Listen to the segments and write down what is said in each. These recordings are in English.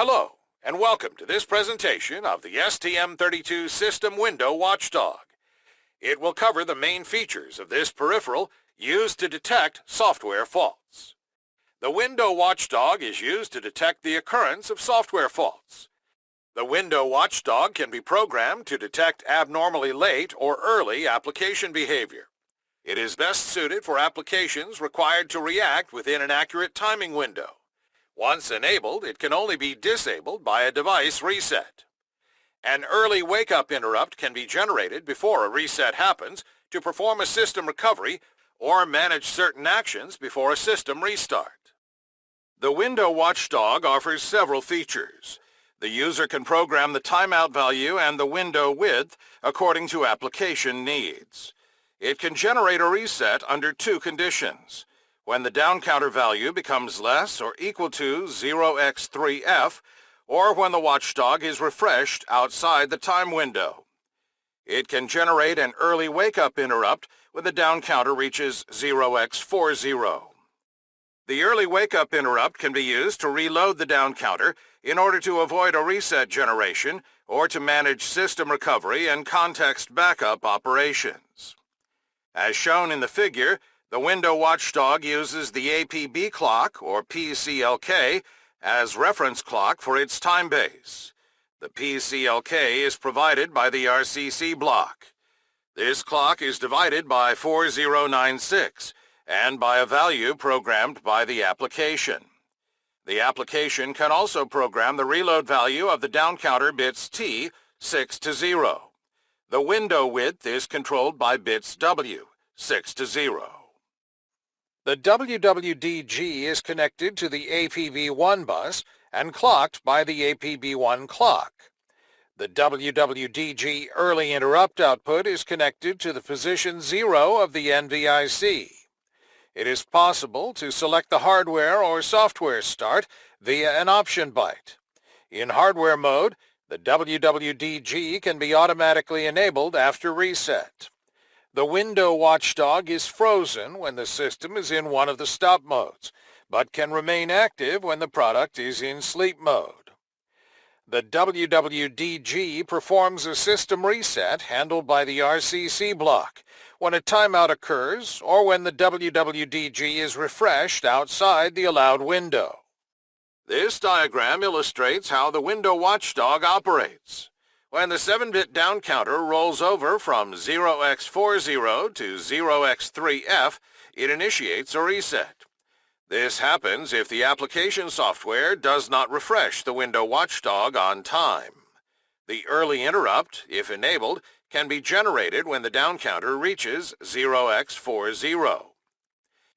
Hello, and welcome to this presentation of the STM32 System Window Watchdog. It will cover the main features of this peripheral used to detect software faults. The Window Watchdog is used to detect the occurrence of software faults. The Window Watchdog can be programmed to detect abnormally late or early application behavior. It is best suited for applications required to react within an accurate timing window. Once enabled, it can only be disabled by a device reset. An early wake-up interrupt can be generated before a reset happens to perform a system recovery or manage certain actions before a system restart. The Window Watchdog offers several features. The user can program the timeout value and the window width according to application needs. It can generate a reset under two conditions when the down counter value becomes less or equal to 0x3f, or when the watchdog is refreshed outside the time window. It can generate an early wake-up interrupt when the down counter reaches 0x40. The early wake-up interrupt can be used to reload the down counter in order to avoid a reset generation or to manage system recovery and context backup operations. As shown in the figure, the window watchdog uses the APB clock, or PCLK, as reference clock for its time base. The PCLK is provided by the RCC block. This clock is divided by 4096 and by a value programmed by the application. The application can also program the reload value of the down counter bits T 6 to 0. The window width is controlled by bits W 6 to 0. The WWDG is connected to the APB1 bus and clocked by the APB1 clock. The WWDG early interrupt output is connected to the position 0 of the NVIC. It is possible to select the hardware or software start via an option byte. In hardware mode, the WWDG can be automatically enabled after reset. The window watchdog is frozen when the system is in one of the stop modes, but can remain active when the product is in sleep mode. The WWDG performs a system reset handled by the RCC block when a timeout occurs or when the WWDG is refreshed outside the allowed window. This diagram illustrates how the window watchdog operates. When the 7-bit down counter rolls over from 0x40 to 0x3f, it initiates a reset. This happens if the application software does not refresh the window watchdog on time. The early interrupt, if enabled, can be generated when the down counter reaches 0x40.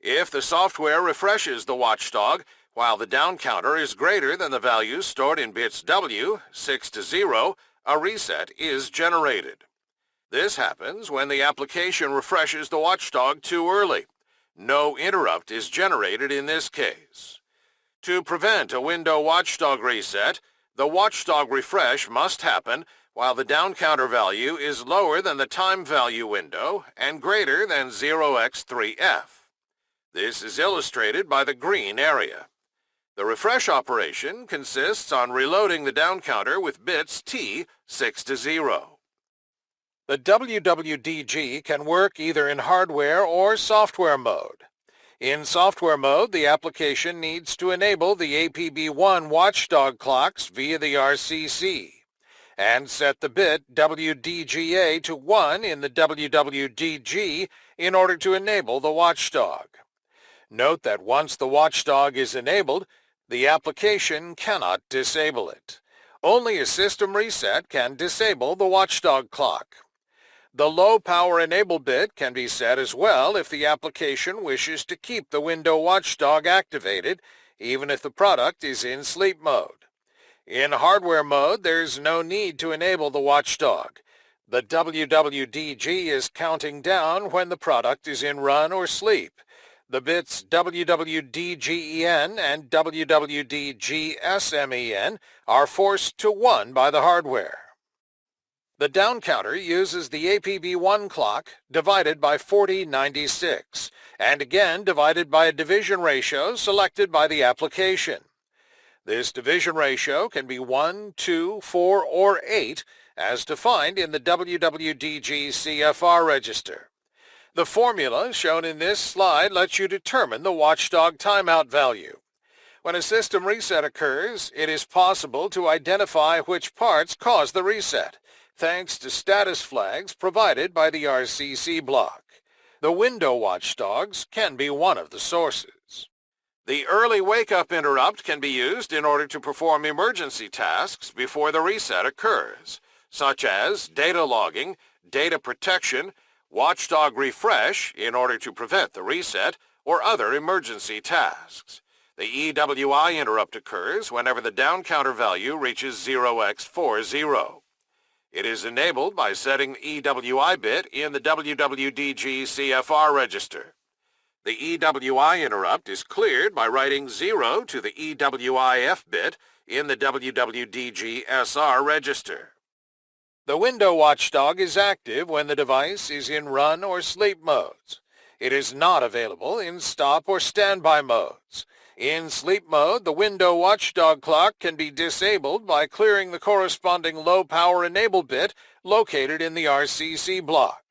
If the software refreshes the watchdog while the down counter is greater than the values stored in bits W, 6 to 0, a reset is generated. This happens when the application refreshes the watchdog too early. No interrupt is generated in this case. To prevent a window watchdog reset, the watchdog refresh must happen while the down counter value is lower than the time value window and greater than 0x3f. This is illustrated by the green area. The refresh operation consists on reloading the down counter with bits T 6 to 0. The WWDG can work either in hardware or software mode. In software mode, the application needs to enable the APB1 watchdog clocks via the RCC and set the bit WDGA to 1 in the WWDG in order to enable the watchdog. Note that once the watchdog is enabled, the application cannot disable it. Only a system reset can disable the watchdog clock. The low power enable bit can be set as well if the application wishes to keep the window watchdog activated even if the product is in sleep mode. In hardware mode, there's no need to enable the watchdog. The WWDG is counting down when the product is in run or sleep. The bits WWDGEN and WWDGSMEN are forced to 1 by the hardware. The down counter uses the APB1 clock divided by 4096 and again divided by a division ratio selected by the application. This division ratio can be 1, 2, 4, or 8 as defined in the WWDG CFR register. The formula shown in this slide lets you determine the watchdog timeout value. When a system reset occurs, it is possible to identify which parts caused the reset, thanks to status flags provided by the RCC block. The window watchdogs can be one of the sources. The early wake-up interrupt can be used in order to perform emergency tasks before the reset occurs, such as data logging, data protection, watchdog refresh in order to prevent the reset, or other emergency tasks. The EWI interrupt occurs whenever the down counter value reaches 0x40. It is enabled by setting the EWI bit in the WWDG CFR register. The EWI interrupt is cleared by writing 0 to the EWIF bit in the WWDG SR register. The window watchdog is active when the device is in run or sleep modes. It is not available in stop or standby modes. In sleep mode, the window watchdog clock can be disabled by clearing the corresponding low power enable bit located in the RCC block.